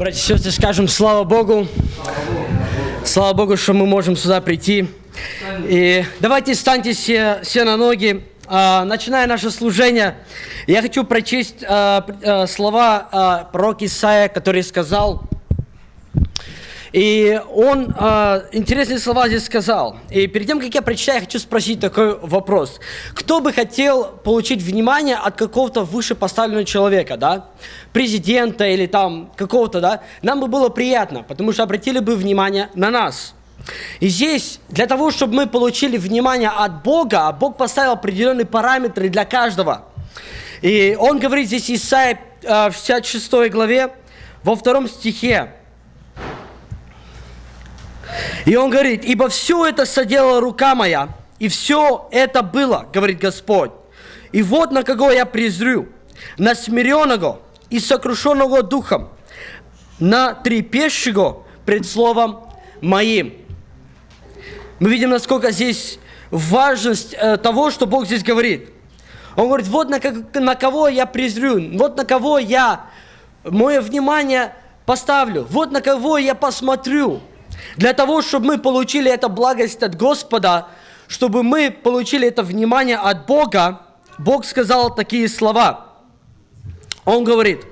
Братья и сестры, скажем слава Богу. Слава Богу, что мы можем сюда прийти. И давайте встаньте все, все на ноги. А, начиная наше служение, я хочу прочесть а, а, слова пророка Исаия, который сказал, и он э, интересные слова здесь сказал. И перед тем, как я прочитаю, я хочу спросить такой вопрос. Кто бы хотел получить внимание от какого-то выше поставленного человека, да? Президента или там какого-то, да? Нам бы было приятно, потому что обратили бы внимание на нас. И здесь, для того, чтобы мы получили внимание от Бога, а Бог поставил определенные параметры для каждого. И он говорит здесь, Исайя э, в 66 главе, во втором стихе, и он говорит, ибо все это соделала рука моя, и все это было, говорит Господь. И вот на кого я презрю, на смиренного и сокрушенного духом, на трепещего пред словом моим. Мы видим, насколько здесь важность э, того, что Бог здесь говорит. Он говорит, вот на, на кого я презрю, вот на кого я мое внимание поставлю, вот на кого я посмотрю. Для того, чтобы мы получили эту благость от Господа, чтобы мы получили это внимание от Бога, Бог сказал такие слова. Он говорит,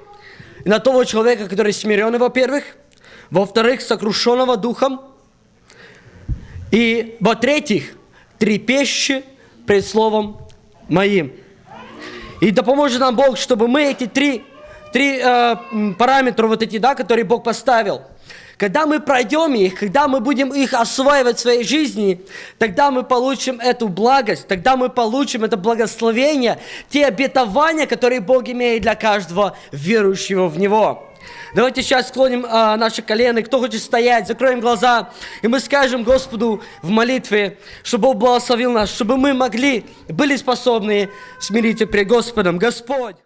на того человека, который смиренный, во-первых, во-вторых, сокрушенного духом, и, во-третьих, трепещущий пред Словом Моим. И да поможет нам Бог, чтобы мы эти три, три э, параметра, вот эти, да, которые Бог поставил – когда мы пройдем их, когда мы будем их осваивать в своей жизни, тогда мы получим эту благость, тогда мы получим это благословение, те обетования, которые Бог имеет для каждого верующего в Него. Давайте сейчас склоним а, наши колены. Кто хочет стоять, закроем глаза, и мы скажем Господу в молитве, чтобы Бог благословил нас, чтобы мы могли, были способны смириться пред Господом. Господь!